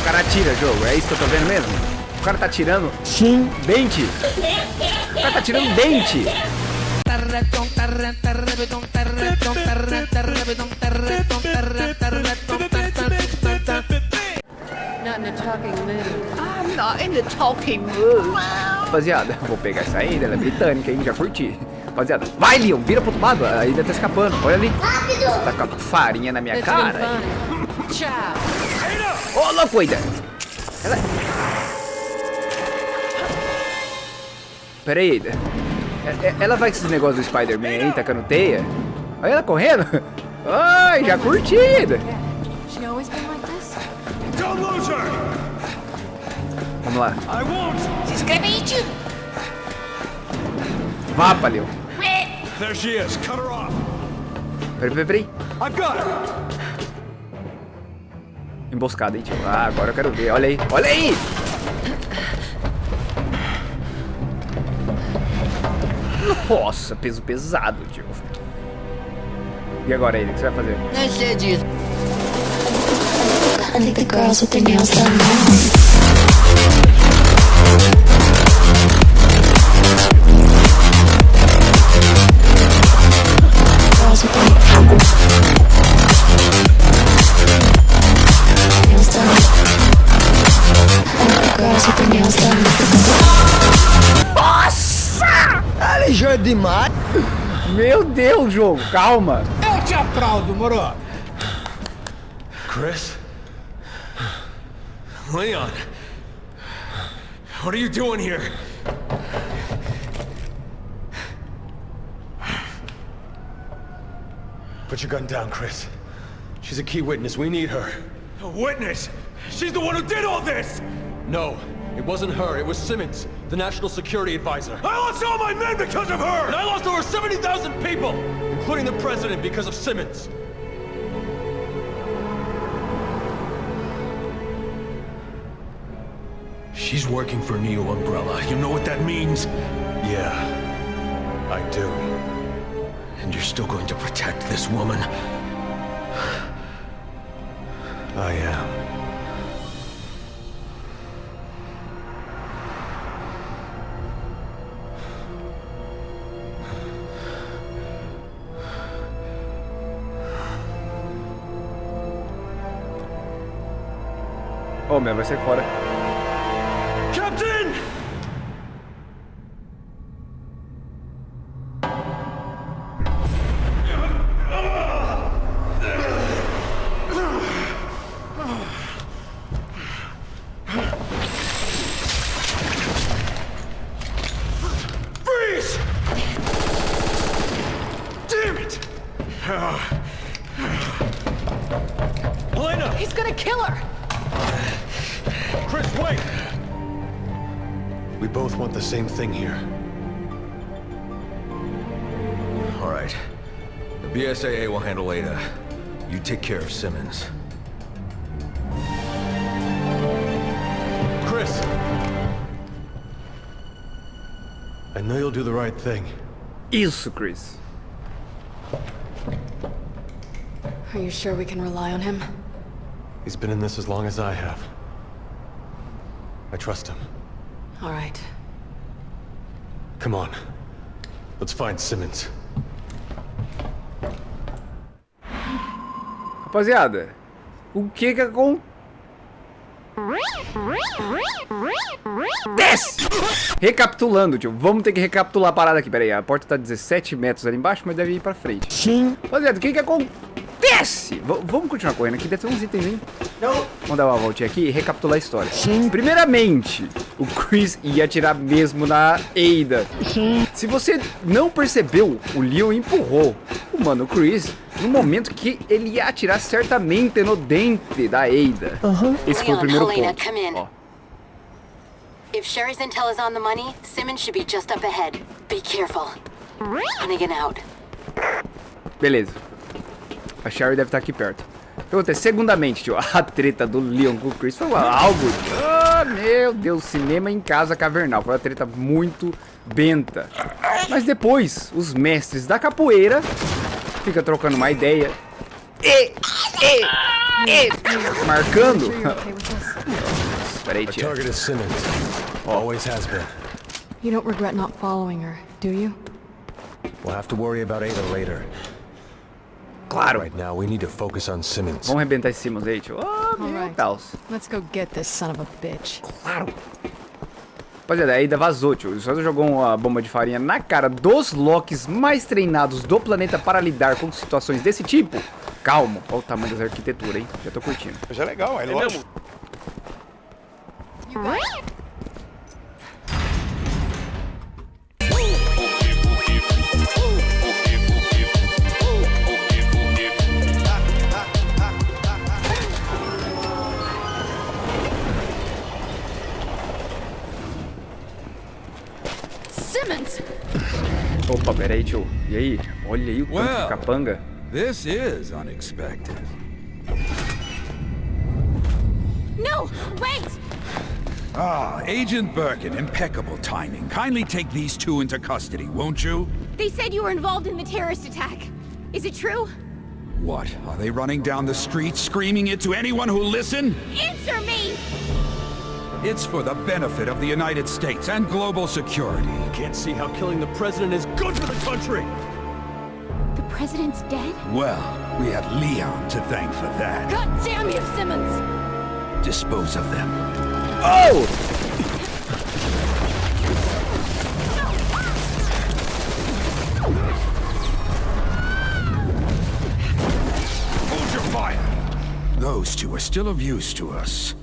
O cara atira, jogo. É isso que eu tô vendo mesmo? O cara tá tirando... Sim. Dente. O cara tá tirando dente. Not in a talking mood. I'm not in the talking mood. Rapaziada, vou pegar essa ainda, ela é britânica, hein? Já curti. Rapaziada, vai, Leon, vira pro outro lado. A ainda tá escapando. Olha ali. Você tá com a farinha na minha cara. funny. Ô, louco, Aida. Ela... Pera aí. É- é- Ela vai com esses negócios do Spider-Man aí, tacando teia? Olha ela correndo. Ai, já curti, Aida. She always been like this? Don't lose her! Vamos lá. I won't! She's gonna eat you. Vapa, Leon. There she is. Cut her off. Peraí, peraí, peraí. Emboscada, hein, tio? Ah, agora eu quero ver. Olha aí. Olha aí! Nossa, peso pesado, tio. E agora, ele, o que você vai fazer? I think the girls with their nails done demais. Meu Deus, jogo, calma. Eu te aplaudo, moro. Chris? Leon! What are you doing here? Put your gun down, Chris. She's a key witness. We need her. A witness? She's the one who did all this! No, it wasn't her. It was Simmons, the national security advisor. I lost all my men because of her! And I lost over 70,000 people, including the president, because of Simmons. She's working for Neo Umbrella. You know what that means? Yeah, I do. And you're still going to protect this woman? I am. Oh, Ô, meu, vai sair fora. Captain! Freeze! Damn it! Elena! He's gonna kill her! Chris, wait! We both want the same thing here. All right. The BSAA will handle Ada. You take care of Simmons. Chris! I know you'll do the right thing. Isso, Chris. Are you sure we can rely on him? He's been in this as long as I have. I trust him. All right. Come on. Let's find Simmons. Rapaziada, o que que acontece? Recapitulando, tio. Vamos ter que recapitular a parada aqui. Pera aí, a porta tá 17 metros ali embaixo, mas deve ir pra frente. Sim. Rapaziada, o que que acontece? V- vamos continuar correndo aqui, deve ter uns itens, hein? Vamos dar uma voltinha aqui e recapitular a história. Sim. Primeiramente, o Chris ia atirar mesmo na Ada. Se você não percebeu, o Leon empurrou o mano Chris no momento que ele ia atirar certamente no dente da Ada. Esse foi o primeiro Helena, ponto. Ó, If Sherry's intel is on the money, Simmons should be just up ahead. Be careful. Hunnigan out. beleza. A Sherry deve estar aqui perto. O que acontece? Segundamente, tio, a treta do Leon com o Chris foi algo... Ah, meu Deus, cinema em casa cavernal. Foi uma treta muito benta. Mas depois, os mestres da capoeira ficam trocando uma ideia. E, e, e, marcando. Peraí, Simmons. Always has been. You don't regret not following her, do you? We'll have to worry about Ada later. Claro. Right now, we need to focus on Simmons. Vamos arrebentar esse Simmons aí, tio. Ah, meu Alright. Deus. Let's go get this son of a bitch. Claro. Rapaziada, a Ada vazou, tio. O César jogou uma bomba de farinha na cara dos Locks mais treinados do planeta para lidar com situações desse tipo. Calma. Olha o tamanho da arquitetura, hein? Já tô curtindo. Já é legal, é lógico. Simmons! Opa, peraí, tio. E aí? Olha aí o tanto de Well. capanga. This is unexpected. No, wait! Ah, Agent Birkin, impeccable timing. Kindly take these two into custody, won't you? They said you were involved in the terrorist attack. Is it true? What, are they running down the street screaming it to anyone who'll listen? Answer me! It's for the benefit of the United States and global security. Can't see how killing the president is good for the country! The president's dead? Well, we have Leon to thank for that. God damn you, Simmons! Dispose of them. Oh! Hold your fire! Those two are still of use to us.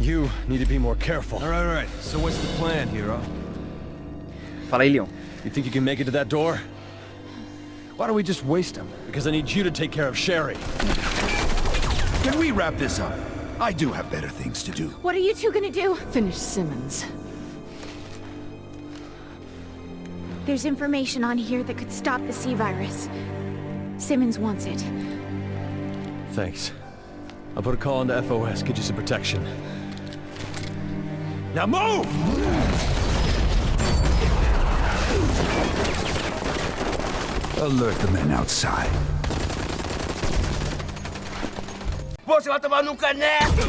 You need to be more careful. All right, all right. So what's the plan, hero? Fala aí, Leon. You think you can make it to that door? Why don't we just waste him? Because I need you to take care of Sherry. Can we wrap this up? I do have better things to do. What are you two gonna do? Finish Simmons. There's information on here that could stop the C-virus. Simmons wants it. Thanks. I'll put a call into FOS, get you some protection. Now move! Alert the men outside. Você vai tomar num caneco!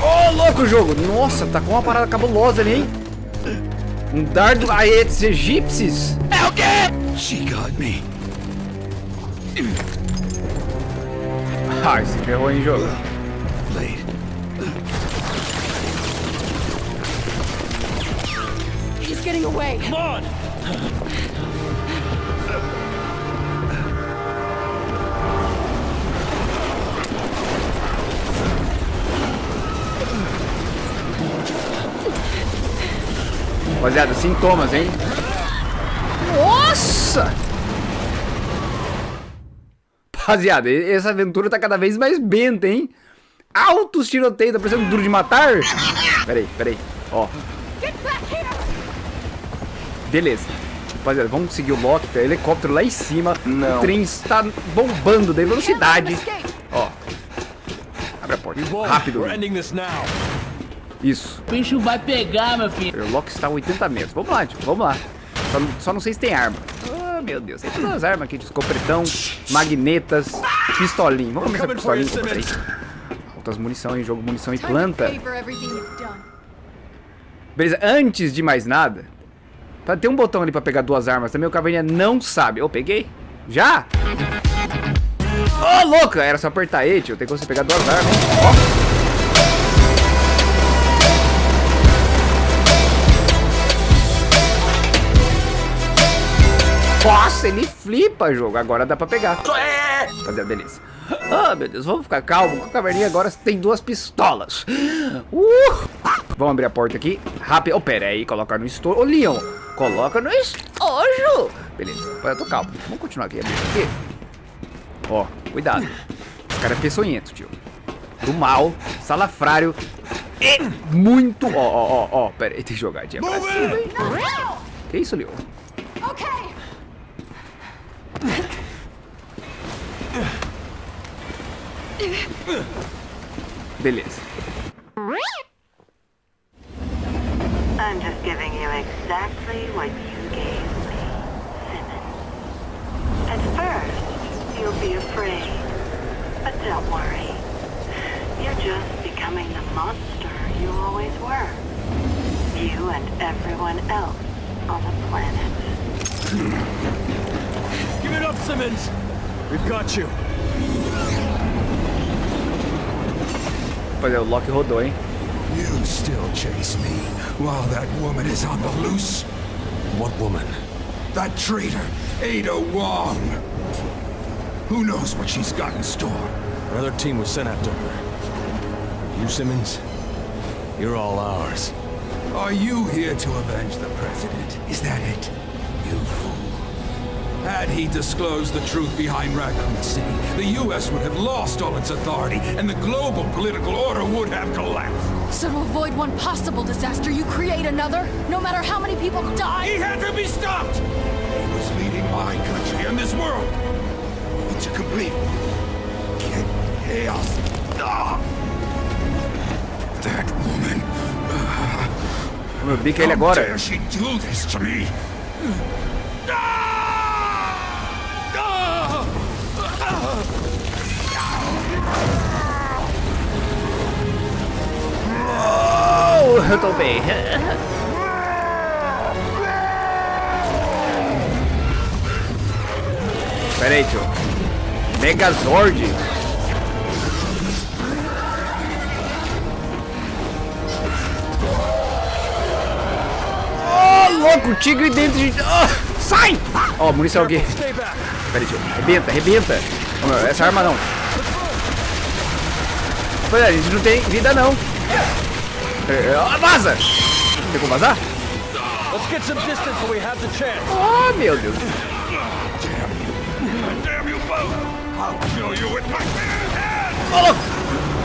Ô, louco o jogo! Nossa, tá com uma parada cabulosa ali, hein? Um dardo a esses egípcios. É o quê? She got me. Ah, se ferrou em jogo. Getting away! Come on! Rapaziada, sintomas, hein? Nossa! Rapaziada, essa aventura tá cada vez mais benta, hein? Altos tiroteios, tá parecendo duro de matar. Peraí, peraí. Ó. Beleza. Rapaziada, vamos seguir o Loki, tá? Helicóptero lá em cima. O trem está bombando da velocidade. Ó. Abre a porta. Rápido. Isso. O bicho vai pegar, meu filho. O Loki está a 80 metros. Vamos lá, tio. Vamos lá. Só, não- só não sei se tem arma. Ah, meu Deus. Tem todas as armas aqui. de Escopretão, magnetas, pistolinho. Vamos começar com pistolinho. Outras munição em jogo, munição e planta. Beleza, antes de mais nada, tá, tem um botão ali pra pegar duas armas também, o Caverninha não sabe. Eu peguei? Já? Ô, louca! Era só apertar E, tio. Tem como você pegar duas armas. Ó. Nossa, ele flipa jogo. Agora dá pra pegar. Fazer beleza. Ah, meu Deus, vamos ficar calmo. que O caverninha agora tem duas pistolas. Uh! Vamos abrir a porta aqui. Rápido. Oh, pera aí, colocar no estojo. Ô, Leon, coloca no estojo. Beleza, eu tô calmo. Vamos continuar aqui. Ó, cuidado. Esse cara é peçonhento, tio. Do mal, salafrário. E muito. Ó, ó, ó, ó. Pera aí, tem que jogar de pra cima? Que isso, Leon? Okay! Beleza. I'm just giving you exactly what you gave me, Simmons. At first, you'll be afraid. But don't worry. You're just becoming the monster you always were. You and everyone else on the planet. Give it up, Simmons! We've got you. Rapaziada, o Loki rodou, hein? You still chase me while that woman is on the loose? What woman? That traitor, Ada Wong. Who knows what she's got in store? Another team was sent after her. You, Simmons? You're all ours. Are you here to avenge the president? Is that it? You fool. Had he disclosed the truth behind Raccoon City, the U.S. would have lost all its authority, and the global political order would have collapsed. So to avoid one possible disaster, you create another, no matter how many people die? He had to be stopped! He was leading my country and this world into complete chaos. Ah. That woman. Meu bico é ele How agora. dare she do this to me? Oh, eu tô bem. Pera aí, tio. Megazord. Oh, louco, tigre dentro de... Ah, sai! Ó, munição aqui. Pera aí, tio. Arrebenta, arrebenta. Essa arma não. Pois é, a gente não tem vida não. É, é, vaza! Tem como vazar? Let's get some distance so we have the chance. Oh, meu Deus. Damn you both! I'll kill you with my bare hands! Ô, louco!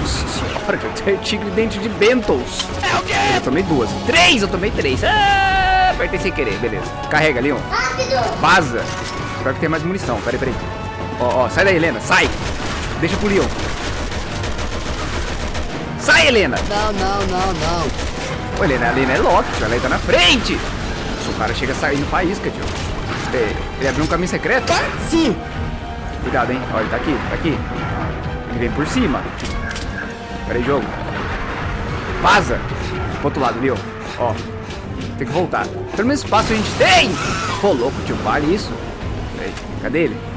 Nossa senhora, eu tenho tigre dente de Bentos. É o quê? Eu tomei duas. Três, eu tomei três. Ah, apertei sem querer, beleza. Carrega, Leon. Rápido! Vaza! Espero que tenha mais munição. Peraí, peraí. Ó, ó, sai daí, Helena. Sai! Deixa pro Leon. Sai, Helena! Não, não, não, não. Ô, Helena, a Helena é Loki, tio. Ela tá na frente. Se o cara chega saindo faísca, tio. É, Ele abriu um caminho secreto? Sim. Cuidado, hein? Olha, ele tá aqui, tá aqui. Ele vem por cima. Pera aí, jogo. Vaza. Pro outro lado, viu? Ó. Tem que voltar. Pelo menos espaço a gente tem. Pô, louco, tio. Vale isso. Peraí, cadê ele?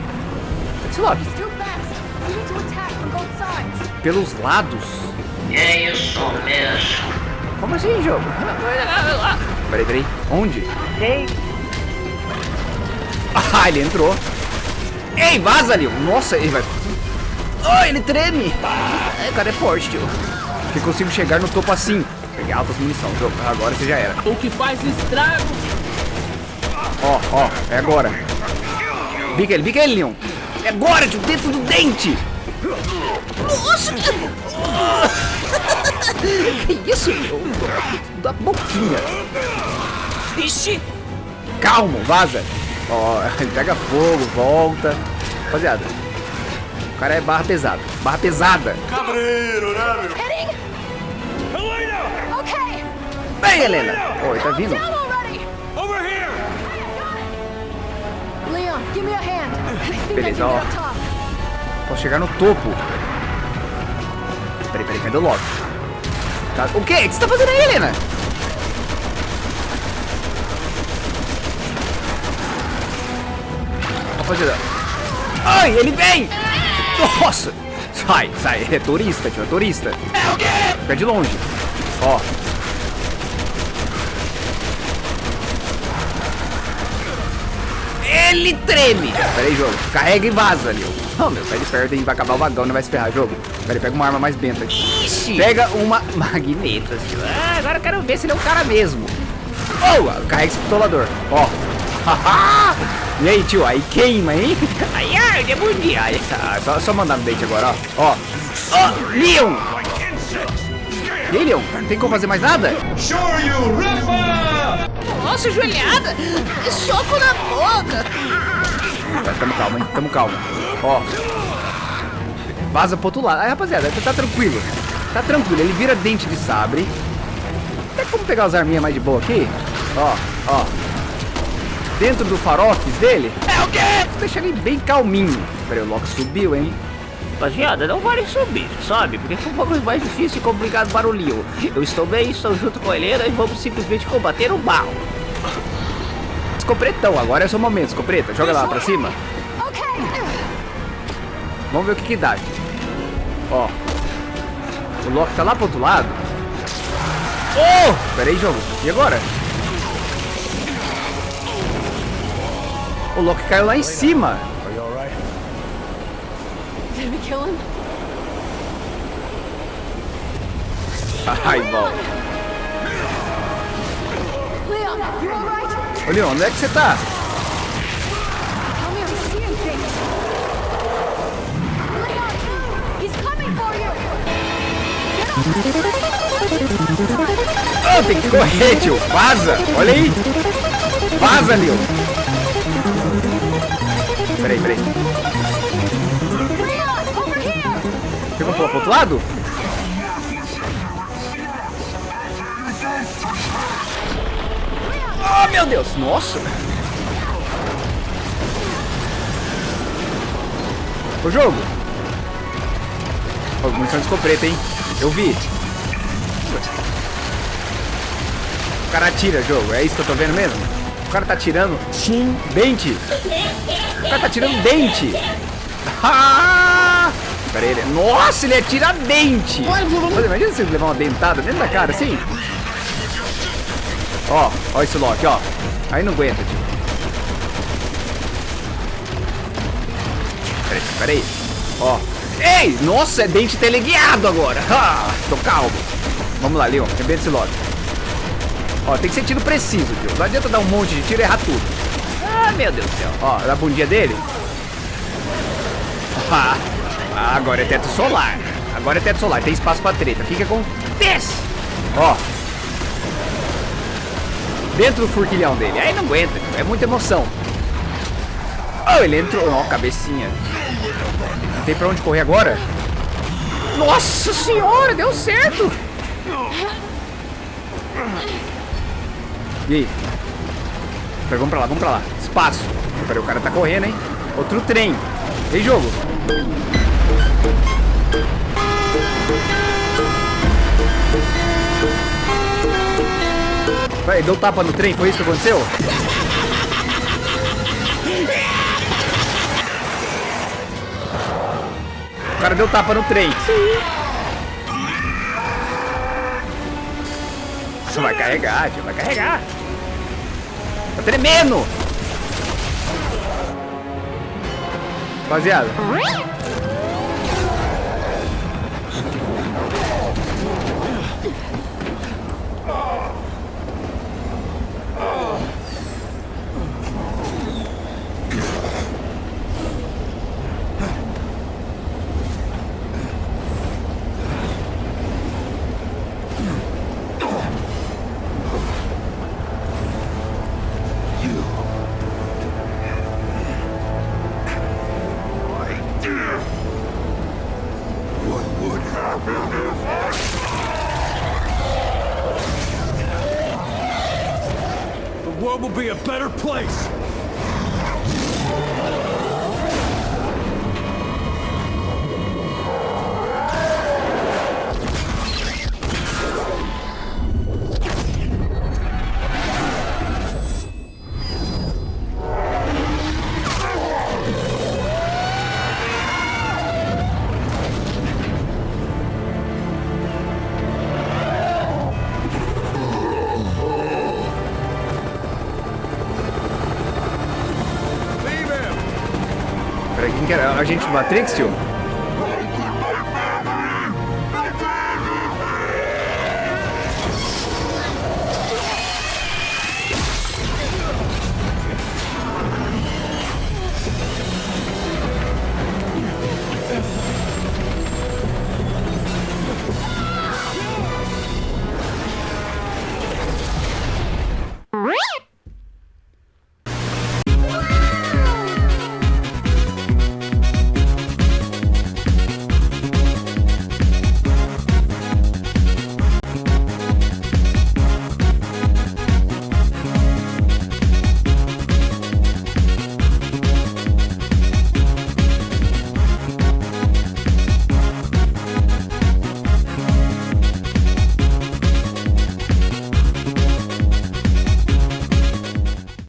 Loki? Pelos lados. É isso mesmo. Como assim, jogo? Peraí, peraí. Onde? Sei. Ah, ele entrou. Ei, vaza, Leon. Nossa, ele vai... Ai, ele treme. O cara é forte, tio. Que consigo chegar no topo assim. Peguei altas munição, jogo. Agora você já era. O que faz estrago. Ó, ó, é agora. Bica ele, bica ele, Leon. É agora, tio, dentro do dente. Nossa! que isso, meu? Da boquinha. Ixi! Calma, vaza. Ó, ele pega fogo, volta. Rapaziada, o cara é barra pesada. Barra pesada. Heading? Helena! Okay. Vem, Helena. Ó, ele tá vindo. Beleza, ó. Posso chegar no topo. Peraí, peraí, cadê o Loki? Tá- O quê? O que você tá fazendo aí, Helena? Rapaziada. Ai, ele vem! Nossa! Sai, sai. É turista, tio, é turista. É o quê? Fica de longe. Ó. Ele treme! Pera aí, jogo. Carrega e vaza, Leo. Oh, meu, sai de perto e vai acabar o vagão, não vai se ferrar, jogo. Pera aí, pega uma arma mais benta aqui. Ixi! Pega uma magneta, tio. Ah, agora eu quero ver se ele é um cara mesmo. Oh, carrega esse pistolador. Ó. Haha! e aí, tio, aí queima, hein? Ai, ai, de bom dia. Ai, ah, só, só mandar no dente agora, ó. Ó. Ó, Leon! E aí, Leon? Não tem como fazer mais nada? Nossa, joelhada! Soco na boca! Tamo calmo, hein? Tamo calmo. Ó. Vaza pro outro lado. Aí, rapaziada, tá, tranquilo. Tá tranquilo. Ele vira dente de sabre. Tem como pegar as arminhas mais de boa aqui? Ó, ó. Dentro do farofes dele. É o quê? Deixa ele bem calminho. Peraí, o Loki subiu, hein? Rapaziada, não vale subir, sabe? Porque foi um pouco mais difícil e complicado para o Leon. Eu estou bem, estou junto com a Helena e vamos simplesmente combater o mal. Escopretão, agora é o seu momento, escopeta. Joga lá pra cima. Vamos ver o que que dá. Ó. O Loki tá lá pro outro lado. Oh! Pera aí, jogo. E agora? O Loki caiu lá em cima. Are you alright? Did we kill him? Ai, bom. Leon, you alright? Ô, Leon, onde é que você tá? Ah, tem que correr, tio. Vaza. Olha aí. Vaza, Leon. Peraí, peraí. Você vai pular pro outro lado? Oh, meu Deus. Nossa. Ô, jogo. Ó, munição de escopeta, hein? Eu vi. O cara atira, jogo. É isso que eu tô vendo mesmo? O cara tá atirando com dente. O cara tá atirando dente. Ah! Pera aí, ele... Nossa, ele atira dente. Mas imagina se levar uma dentada dentro da cara, assim. Ó, ó esse Loki, ó. Aí não aguenta, tio. Pera aí, pera aí. Ó. Ei, nossa, é dente teleguiado agora. Ah, tô calmo. Vamos lá, Leon, arrebenta esse Loki. Ó, tem que ser tiro preciso, tio. Não adianta dar um monte de tiro e errar tudo. Ah, meu Deus do céu. Ó, na bundinha dele. Ah, agora é teto solar. Agora é teto solar. Tem espaço pra treta. O que que acontece? Ó. Dentro do furquilhão dele. Aí não aguenta. É muita emoção. Oh, ele entrou. Ó, cabecinha. Não tem pra onde correr agora? Nossa senhora, deu certo. E aí? Vamos pra lá, vamos pra lá. Espaço. Peraí, o cara tá correndo, hein? Outro trem. Ei, jogo. Vai, deu tapa no trem, foi isso que aconteceu? O cara deu tapa no trem. Isso vai carregar, tio, vai carregar. Tá tremendo. Rapaziada. A gente Matrix, tio?